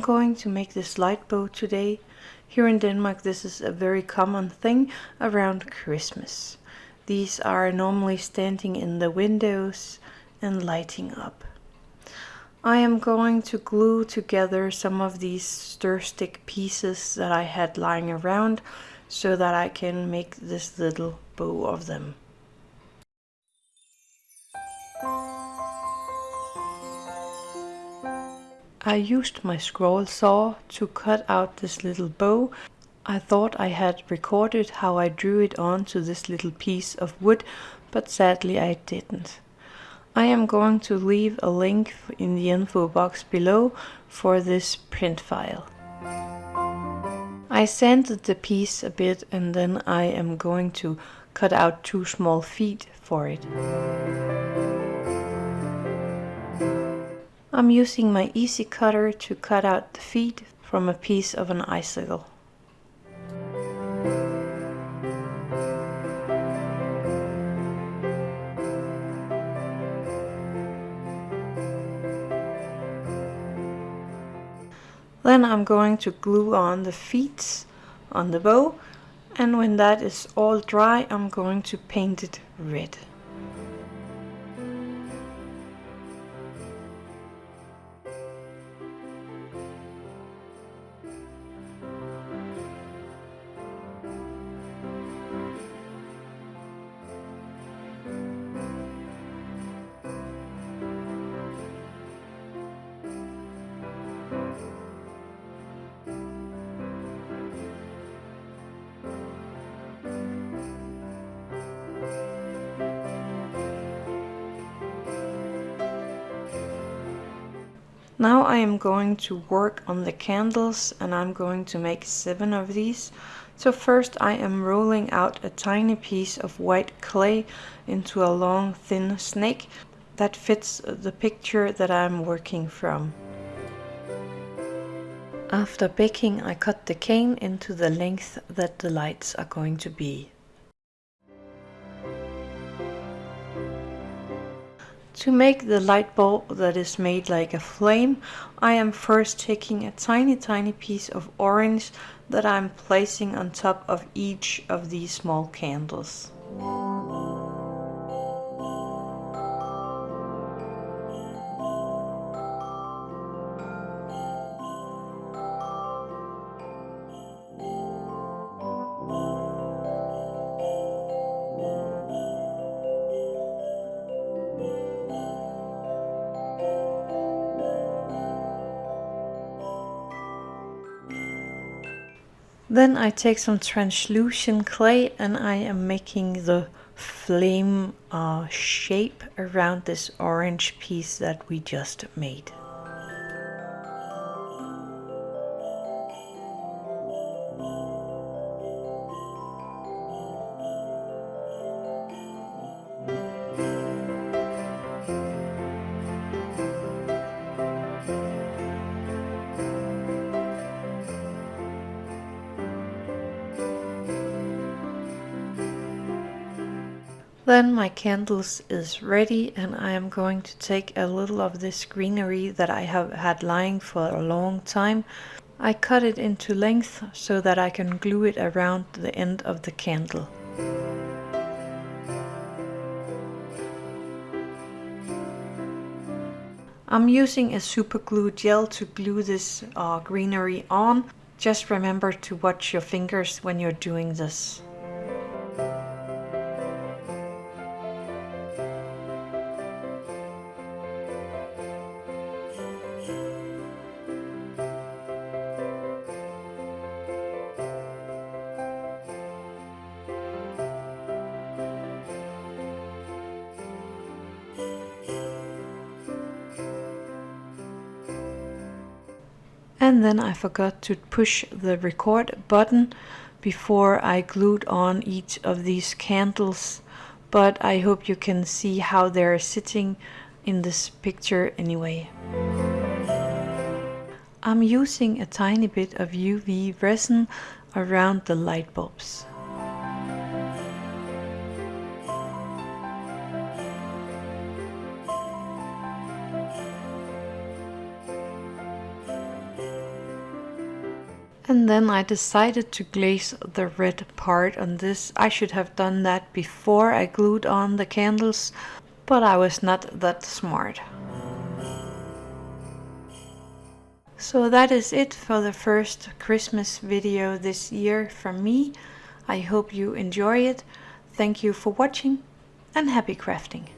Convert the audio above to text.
I'm going to make this light bow today. Here in Denmark this is a very common thing around Christmas. These are normally standing in the windows and lighting up. I am going to glue together some of these stir stick pieces that I had lying around so that I can make this little bow of them. I used my scroll saw to cut out this little bow. I thought I had recorded how I drew it onto this little piece of wood, but sadly I didn't. I am going to leave a link in the info box below for this print file. I sanded the piece a bit and then I am going to cut out two small feet for it. I'm using my easy cutter to cut out the feet from a piece of an icicle. Then I'm going to glue on the feet on the bow and when that is all dry I'm going to paint it red. Now I am going to work on the candles and I'm going to make seven of these. So first I am rolling out a tiny piece of white clay into a long thin snake that fits the picture that I'm working from. After baking I cut the cane into the length that the lights are going to be. To make the light bulb that is made like a flame, I am first taking a tiny tiny piece of orange that I'm placing on top of each of these small candles. Then I take some translucent clay and I am making the flame uh, shape around this orange piece that we just made. Then my candles is ready and I am going to take a little of this greenery that I have had lying for a long time. I cut it into length so that I can glue it around the end of the candle. I'm using a super glue gel to glue this uh, greenery on. Just remember to watch your fingers when you're doing this. And then I forgot to push the record button before I glued on each of these candles but I hope you can see how they're sitting in this picture anyway. I'm using a tiny bit of UV resin around the light bulbs. And then I decided to glaze the red part on this. I should have done that before I glued on the candles, but I was not that smart. So that is it for the first Christmas video this year from me. I hope you enjoy it. Thank you for watching and happy crafting.